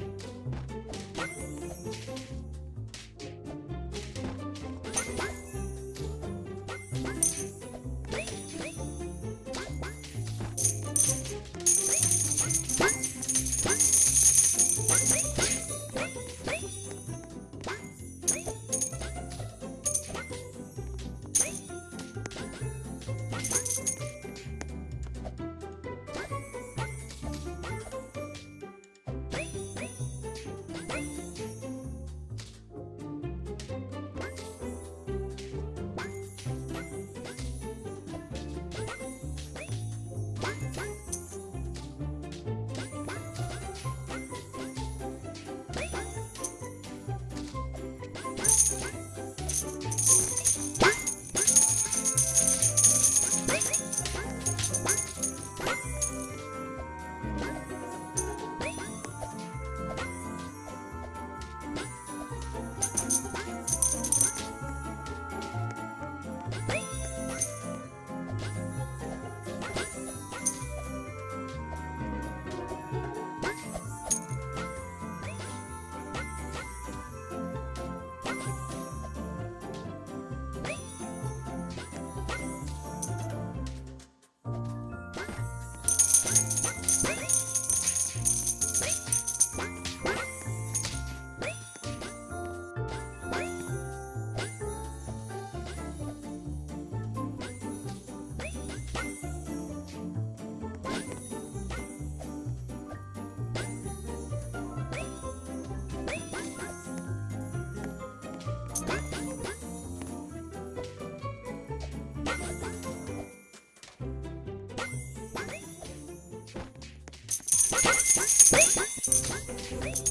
Bye. Thank